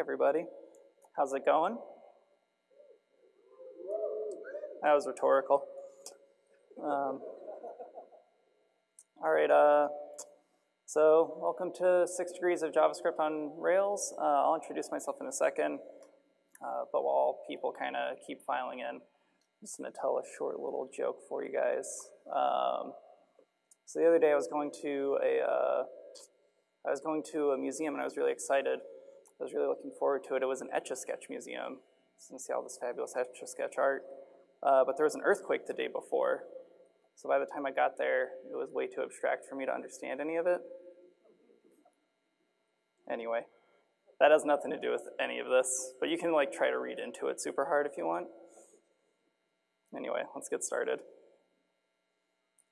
everybody. How's it going? That was rhetorical. Um, all right, uh, so welcome to Six Degrees of JavaScript on Rails. Uh, I'll introduce myself in a second, uh, but while people kind of keep filing in, I'm just gonna tell a short little joke for you guys. Um, so the other day I was going to a, uh, I was going to a museum and I was really excited. I was really looking forward to it. It was an Etch-a-Sketch museum. So you can see all this fabulous Etch-a-Sketch art. Uh, but there was an earthquake the day before. So by the time I got there, it was way too abstract for me to understand any of it. Anyway, that has nothing to do with any of this, but you can like try to read into it super hard if you want. Anyway, let's get started.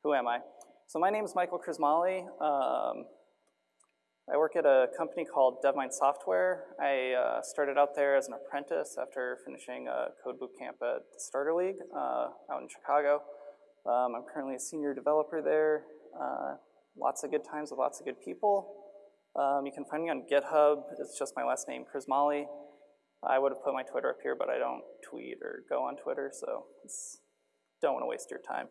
Who am I? So my name is Michael Crismali. Um, I work at a company called DevMynd Software. I uh, started out there as an apprentice after finishing a code boot camp at Starter League uh, out in Chicago. Um, I'm currently a senior developer there. Uh, lots of good times with lots of good people. Um, you can find me on GitHub. It's just my last name, Crismali. I would have put my Twitter up here, but I don't tweet or go on Twitter, so don't want to waste your time.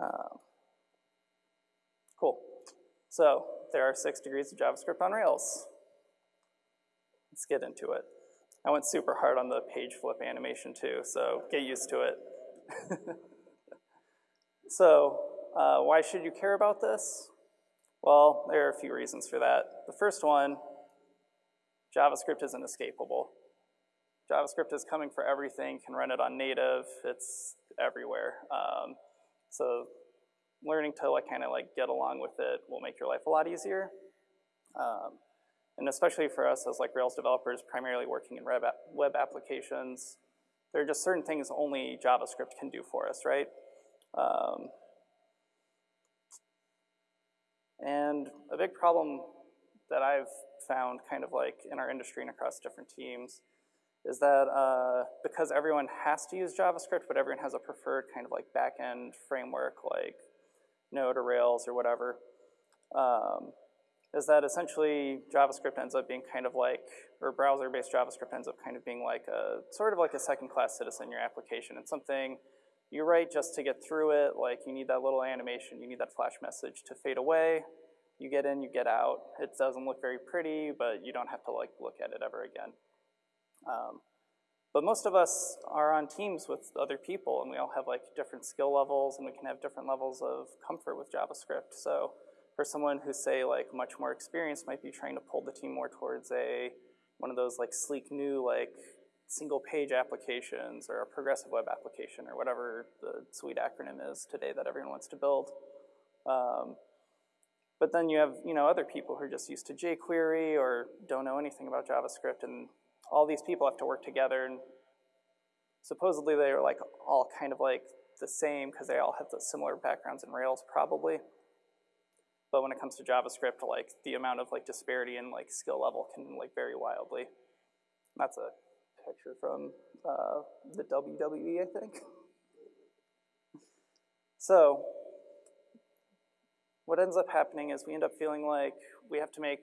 Um, cool. So there are six degrees of JavaScript on Rails. Let's get into it. I went super hard on the page flip animation too, so get used to it. so uh, why should you care about this? Well, there are a few reasons for that. The first one, JavaScript isn't escapable. JavaScript is coming for everything, can run it on native, it's everywhere. Um, so learning to like kind of like get along with it will make your life a lot easier. Um, and especially for us as like Rails developers, primarily working in web, web applications, there are just certain things only JavaScript can do for us, right? Um, and a big problem that I've found kind of like in our industry and across different teams is that uh, because everyone has to use JavaScript, but everyone has a preferred kind of like backend framework like Node or Rails or whatever, um, is that essentially JavaScript ends up being kind of like, or browser-based JavaScript ends up kind of being like a, sort of like a second-class citizen in your application. It's something you write just to get through it, like you need that little animation, you need that flash message to fade away. You get in, you get out. It doesn't look very pretty, but you don't have to like look at it ever again. Um, but most of us are on teams with other people and we all have like different skill levels and we can have different levels of comfort with JavaScript. So for someone who's say like much more experienced might be trying to pull the team more towards a one of those like sleek new like single page applications or a progressive web application or whatever the sweet acronym is today that everyone wants to build. Um, but then you have you know other people who are just used to jQuery or don't know anything about JavaScript and all these people have to work together and supposedly they are like all kind of like the same because they all have the similar backgrounds in Rails probably. But when it comes to JavaScript, like the amount of like disparity and like skill level can like vary wildly. That's a picture from uh, the WWE, I think. So what ends up happening is we end up feeling like we have to make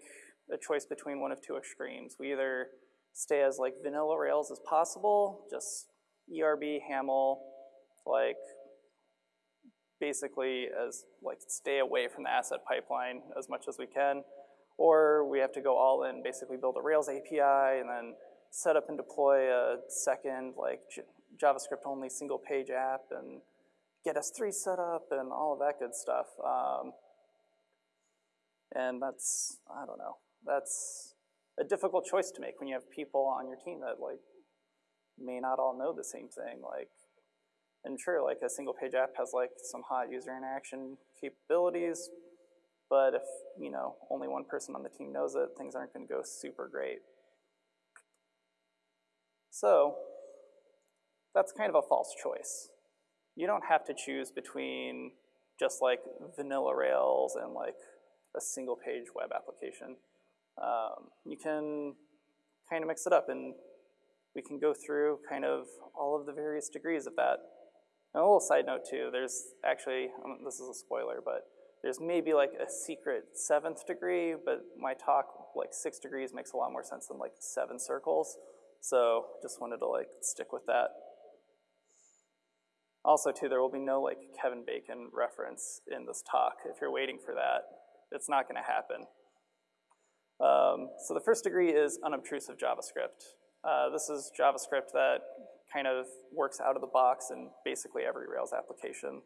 a choice between one of two extremes. We either stay as like vanilla Rails as possible, just ERB, HAML, like basically as like stay away from the asset pipeline as much as we can, or we have to go all in, basically build a Rails API and then set up and deploy a second like JavaScript only single page app and get S3 set up and all of that good stuff. Um, and that's, I don't know, that's a difficult choice to make when you have people on your team that like may not all know the same thing. Like, and sure, like a single page app has like some hot user interaction capabilities, but if you know only one person on the team knows it, things aren't going to go super great. So that's kind of a false choice. You don't have to choose between just like vanilla Rails and like a single page web application. Um, you can kind of mix it up and we can go through kind of all of the various degrees of that. And a little side note too, there's actually, um, this is a spoiler, but there's maybe like a secret seventh degree, but my talk, like six degrees makes a lot more sense than like seven circles. So just wanted to like stick with that. Also too, there will be no like Kevin Bacon reference in this talk. If you're waiting for that, it's not gonna happen. Um, so the first degree is unobtrusive JavaScript. Uh, this is JavaScript that kind of works out of the box in basically every Rails application,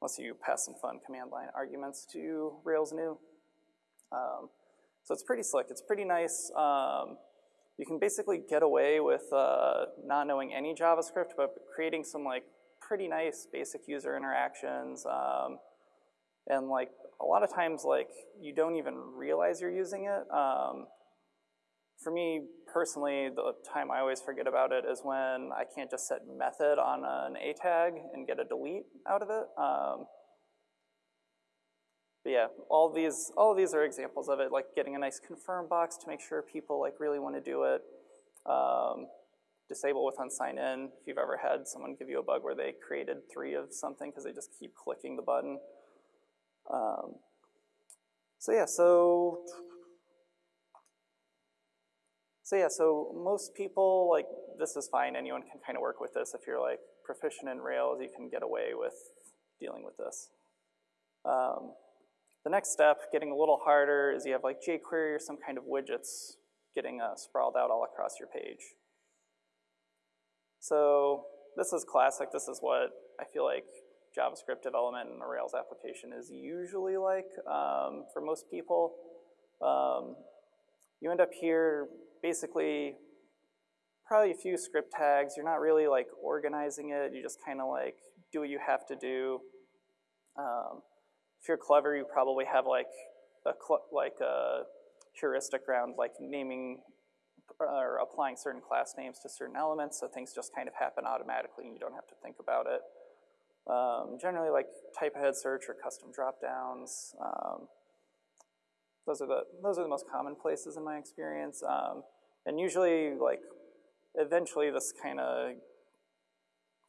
unless you pass some fun command line arguments to Rails new. Um, so it's pretty slick, it's pretty nice. Um, you can basically get away with uh, not knowing any JavaScript, but creating some like pretty nice basic user interactions. Um, and like a lot of times like you don't even realize you're using it. Um, for me personally, the time I always forget about it is when I can't just set method on an A tag and get a delete out of it. Um, but yeah, all these, all these are examples of it, like getting a nice confirm box to make sure people like really want to do it. Um, disable with unsign in. If you've ever had someone give you a bug where they created three of something because they just keep clicking the button. Um, so yeah, so so yeah, so most people, like, this is fine. Anyone can kind of work with this. If you're, like, proficient in Rails, you can get away with dealing with this. Um, the next step, getting a little harder, is you have, like, jQuery or some kind of widgets getting uh, sprawled out all across your page. So this is classic. This is what I feel like JavaScript development in a Rails application is usually like um, for most people. Um, you end up here basically probably a few script tags. You're not really like organizing it. You just kind of like do what you have to do. Um, if you're clever, you probably have like a like a heuristic around like naming or applying certain class names to certain elements, so things just kind of happen automatically and you don't have to think about it. Um, generally, like type ahead search or custom dropdowns. Um, those are the those are the most common places in my experience. Um, and usually, like, eventually, this kind of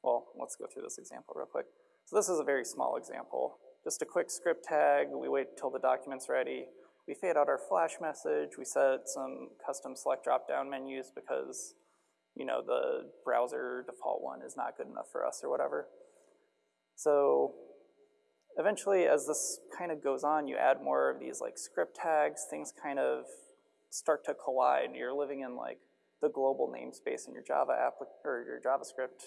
well, let's go through this example real quick. So this is a very small example. Just a quick script tag. We wait till the document's ready. We fade out our flash message. We set some custom select drop-down menus because, you know, the browser default one is not good enough for us or whatever. So eventually, as this kind of goes on, you add more of these like script tags, things kind of start to collide. You're living in like the global namespace in your Java app or your JavaScript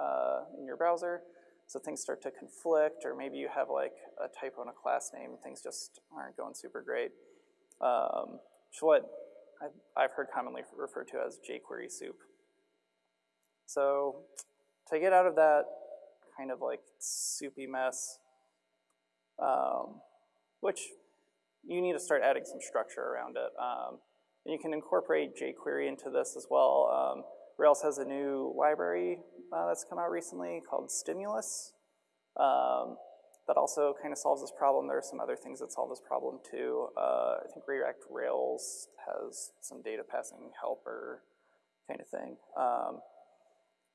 uh, in your browser. So things start to conflict, or maybe you have like a typo in a class name, things just aren't going super great. Um, what I've heard commonly referred to as jQuery soup. So to get out of that kind of like soupy mess, um, which you need to start adding some structure around it. Um, and you can incorporate jQuery into this as well. Um, Rails has a new library uh, that's come out recently called Stimulus um, that also kind of solves this problem. There are some other things that solve this problem too. Uh, I think React Rails has some data passing helper kind of thing. Um,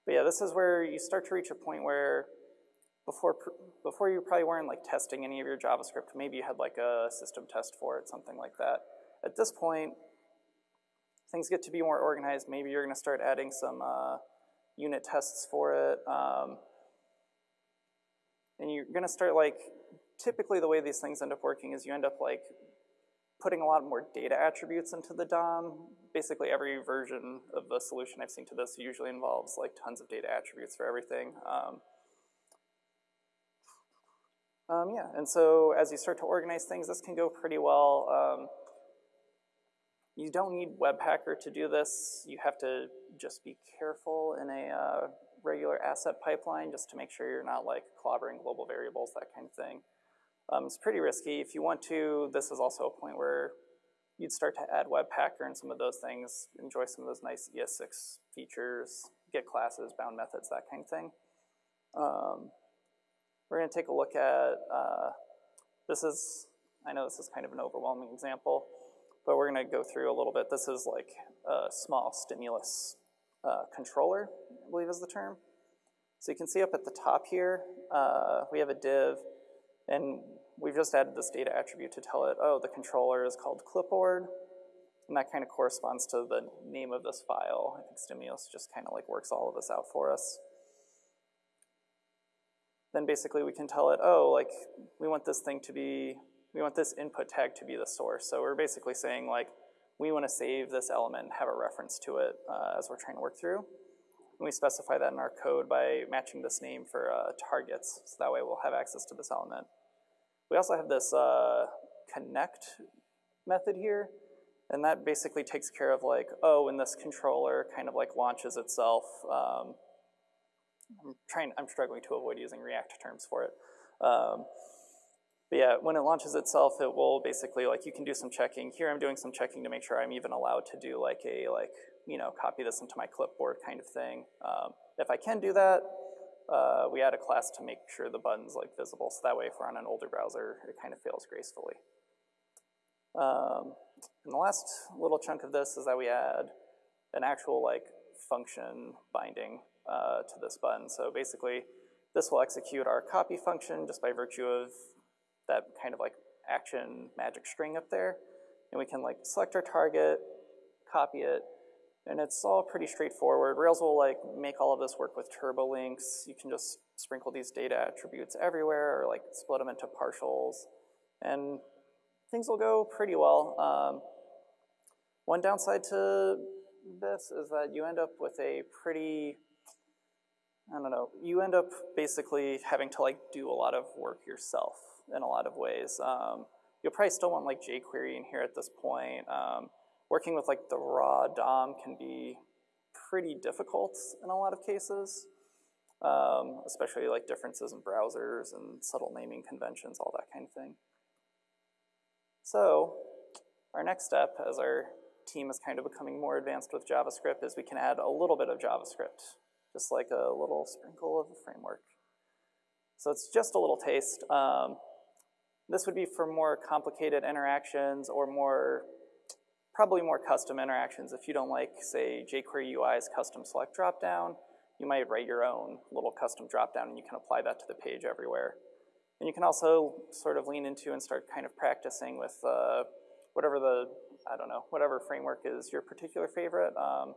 but yeah, this is where you start to reach a point where before, before you probably weren't like testing any of your JavaScript, maybe you had like a system test for it, something like that. At this point, things get to be more organized. Maybe you're gonna start adding some uh, unit tests for it. Um, and you're gonna start like, typically the way these things end up working is you end up like putting a lot more data attributes into the DOM. Basically every version of the solution I've seen to this usually involves like tons of data attributes for everything. Um, um, yeah, and so as you start to organize things, this can go pretty well. Um, you don't need Webpacker to do this. You have to just be careful in a uh, regular asset pipeline just to make sure you're not like clobbering global variables, that kind of thing. Um, it's pretty risky. If you want to, this is also a point where you'd start to add Webpacker and some of those things, enjoy some of those nice ES6 features, get classes, bound methods, that kind of thing. Um, we're going to take a look at, uh, this is, I know this is kind of an overwhelming example, but we're going to go through a little bit. This is like a small stimulus uh, controller, I believe is the term. So you can see up at the top here, uh, we have a div, and we've just added this data attribute to tell it, oh, the controller is called clipboard, and that kind of corresponds to the name of this file. I think Stimulus just kind of like works all of this out for us. Then basically we can tell it, oh, like we want this thing to be, we want this input tag to be the source. So we're basically saying like, we want to save this element have a reference to it uh, as we're trying to work through. And we specify that in our code by matching this name for uh, targets, so that way we'll have access to this element. We also have this uh, connect method here, and that basically takes care of like, oh, when this controller kind of like launches itself, um, I'm trying, I'm struggling to avoid using React terms for it. Um, but yeah, when it launches itself, it will basically, like, you can do some checking. Here I'm doing some checking to make sure I'm even allowed to do like a, like, you know, copy this into my clipboard kind of thing. Um, if I can do that, uh, we add a class to make sure the button's like visible, so that way if we're on an older browser, it kind of fails gracefully. Um, and the last little chunk of this is that we add an actual like function binding uh, to this button. So basically, this will execute our copy function just by virtue of that kind of like action magic string up there. And we can like select our target, copy it, and it's all pretty straightforward. Rails will like make all of this work with Turbolinks. You can just sprinkle these data attributes everywhere or like split them into partials. And things will go pretty well. Um, one downside to this is that you end up with a pretty, I don't know, you end up basically having to like do a lot of work yourself in a lot of ways. Um, you'll probably still want like jQuery in here at this point. Um, working with like the raw DOM can be pretty difficult in a lot of cases, um, especially like differences in browsers and subtle naming conventions, all that kind of thing. So our next step as our team is kind of becoming more advanced with JavaScript is we can add a little bit of JavaScript, just like a little sprinkle of a framework. So it's just a little taste. Um, this would be for more complicated interactions or more probably more custom interactions. If you don't like, say, jQuery UI's custom select dropdown, you might write your own little custom dropdown and you can apply that to the page everywhere. And you can also sort of lean into and start kind of practicing with uh, whatever the, I don't know, whatever framework is your particular favorite. Um,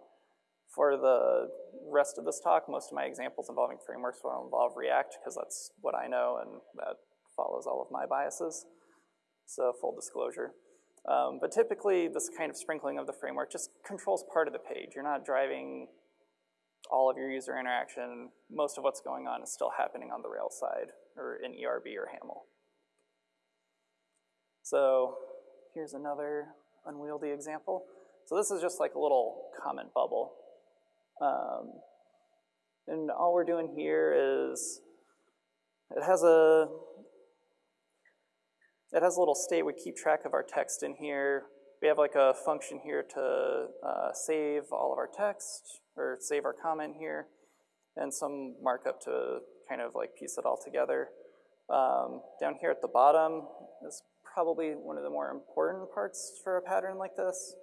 for the rest of this talk, most of my examples involving frameworks will involve React because that's what I know and that follows all of my biases. So full disclosure. Um, but typically, this kind of sprinkling of the framework just controls part of the page. You're not driving all of your user interaction. Most of what's going on is still happening on the Rails side, or in ERB or HAML. So here's another unwieldy example. So this is just like a little comment bubble. Um, and all we're doing here is, it has a it has a little state. We keep track of our text in here. We have like a function here to uh, save all of our text or save our comment here and some markup to kind of like piece it all together. Um, down here at the bottom is probably one of the more important parts for a pattern like this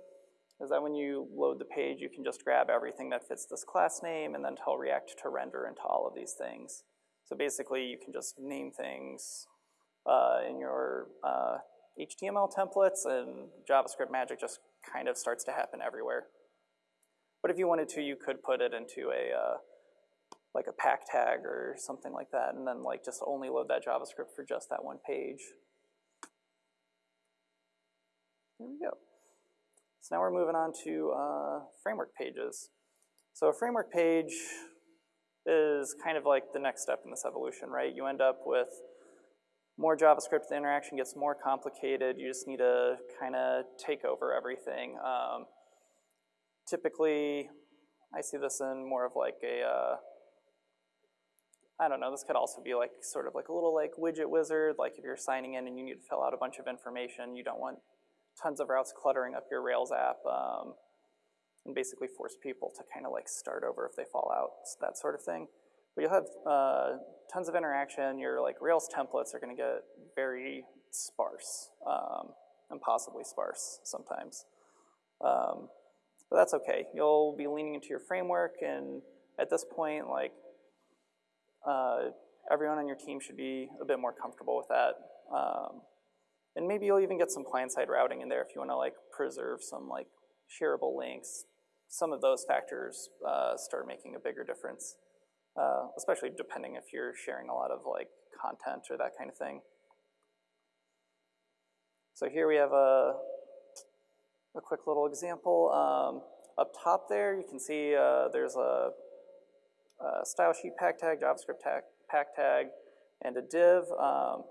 is that when you load the page, you can just grab everything that fits this class name and then tell React to render into all of these things. So basically, you can just name things, uh, in your uh, HTML templates and JavaScript magic just kind of starts to happen everywhere. But if you wanted to, you could put it into a uh, like a pack tag or something like that, and then like just only load that JavaScript for just that one page. There we go. So now we're moving on to uh, framework pages. So a framework page is kind of like the next step in this evolution, right? You end up with more JavaScript, the interaction gets more complicated. You just need to kind of take over everything. Um, typically, I see this in more of like a, uh, I don't know, this could also be like sort of like a little like widget wizard, like if you're signing in and you need to fill out a bunch of information, you don't want tons of routes cluttering up your Rails app um, and basically force people to kind of like start over if they fall out, that sort of thing. But you'll have uh, tons of interaction. Your like Rails templates are going to get very sparse, um, impossibly sparse sometimes. Um, but that's okay. You'll be leaning into your framework, and at this point, like uh, everyone on your team should be a bit more comfortable with that. Um, and maybe you'll even get some client-side routing in there if you want to like preserve some like shareable links. Some of those factors uh, start making a bigger difference, uh, especially depending if you're sharing a lot of like content or that kind of thing. So here we have a, a quick little example. Um, up top there, you can see uh, there's a, a, style sheet pack tag, JavaScript tag, pack tag, and a div. Um,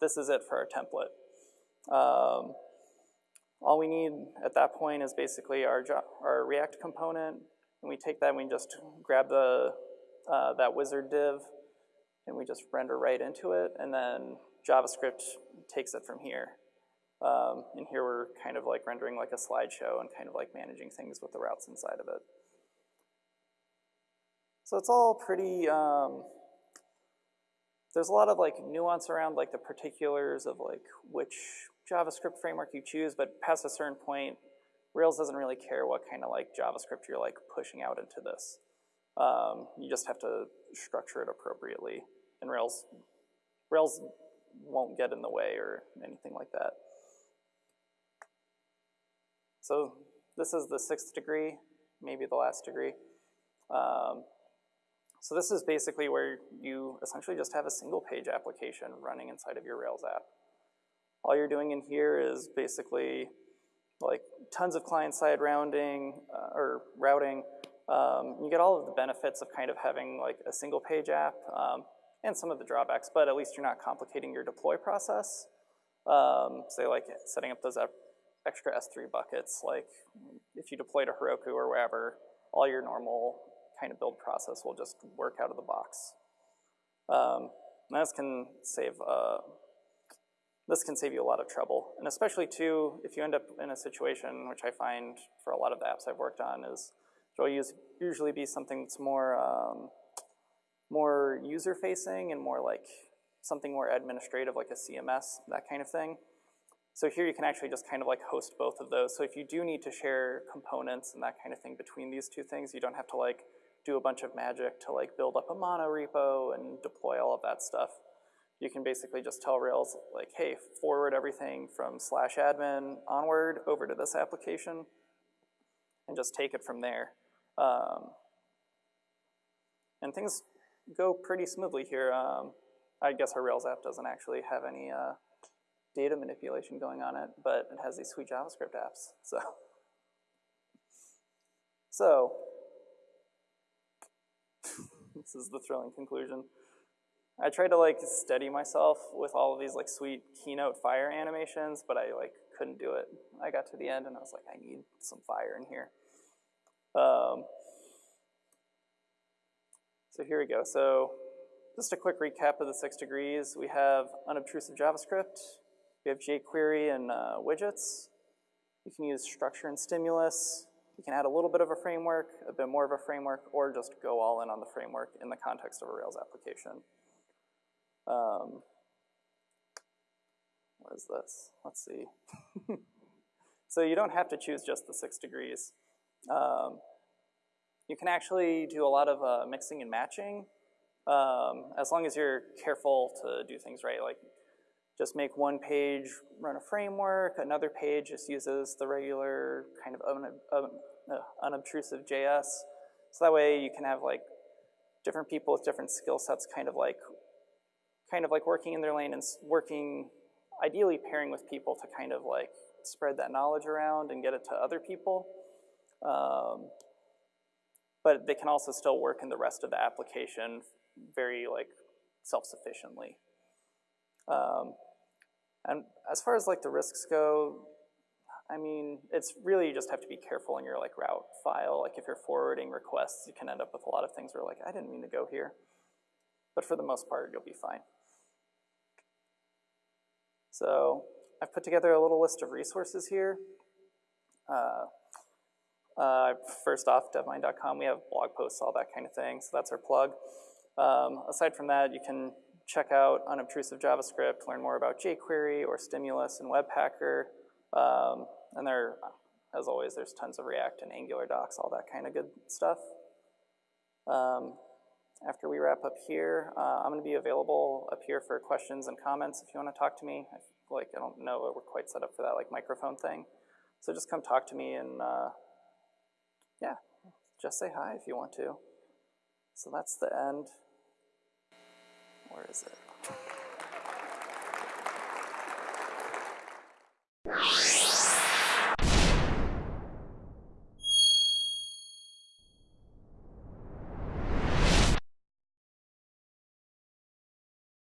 this is it for our template. Um, all we need at that point is basically our, our React component, and we take that and we just grab the, uh, that wizard div, and we just render right into it, and then JavaScript takes it from here. Um, and here we're kind of like rendering like a slideshow and kind of like managing things with the routes inside of it. So it's all pretty, um, there's a lot of like nuance around like the particulars of like which JavaScript framework you choose, but past a certain point, Rails doesn't really care what kind of like JavaScript you're like pushing out into this. Um, you just have to structure it appropriately. And Rails, Rails won't get in the way or anything like that. So this is the sixth degree, maybe the last degree. Um, so this is basically where you essentially just have a single page application running inside of your Rails app. All you're doing in here is basically like tons of client-side rounding uh, or routing. Um, you get all of the benefits of kind of having like a single page app um, and some of the drawbacks, but at least you're not complicating your deploy process. Um, say like setting up those extra S3 buckets, like if you deploy to Heroku or wherever, all your normal kind of build process will just work out of the box. Um, this can save uh, this can save you a lot of trouble, and especially too if you end up in a situation, which I find for a lot of the apps I've worked on, is it'll use, usually be something that's more um, more user facing and more like something more administrative, like a CMS, that kind of thing. So here you can actually just kind of like host both of those. So if you do need to share components and that kind of thing between these two things, you don't have to like do a bunch of magic to like build up a mono repo and deploy all of that stuff. You can basically just tell Rails like, hey, forward everything from slash admin onward over to this application and just take it from there. Um, and things go pretty smoothly here. Um, I guess our Rails app doesn't actually have any uh, data manipulation going on it, but it has these sweet JavaScript apps. So, so this is the thrilling conclusion. I tried to like steady myself with all of these like sweet keynote fire animations, but I like couldn't do it. I got to the end and I was like, I need some fire in here. Um, so here we go. So just a quick recap of the six degrees. We have unobtrusive JavaScript, we have jQuery and uh, widgets. You can use structure and stimulus. You can add a little bit of a framework, a bit more of a framework, or just go all in on the framework in the context of a Rails application. Um, what is this? Let's see. so you don't have to choose just the six degrees. Um, you can actually do a lot of uh, mixing and matching um, as long as you're careful to do things right. Like just make one page run a framework, another page just uses the regular kind of un un uh, unobtrusive JS. So that way you can have like different people with different skill sets kind of like kind of like working in their lane and working ideally pairing with people to kind of like spread that knowledge around and get it to other people. Um, but they can also still work in the rest of the application very like self-sufficiently. Um, and as far as like the risks go, I mean, it's really you just have to be careful in your like route file. Like if you're forwarding requests, you can end up with a lot of things where like, I didn't mean to go here. But for the most part, you'll be fine. So I've put together a little list of resources here. Uh, uh, first off, devmynd.com, we have blog posts, all that kind of thing, so that's our plug. Um, aside from that, you can check out unobtrusive JavaScript, learn more about jQuery or Stimulus and Webpacker. Um, and there, as always, there's tons of React and Angular docs, all that kind of good stuff. Um, after we wrap up here, uh, I'm going to be available up here for questions and comments if you want to talk to me. I feel like I don't know we're quite set up for that like microphone thing. So just come talk to me and uh, yeah, just say hi if you want to. So that's the end. Where is it?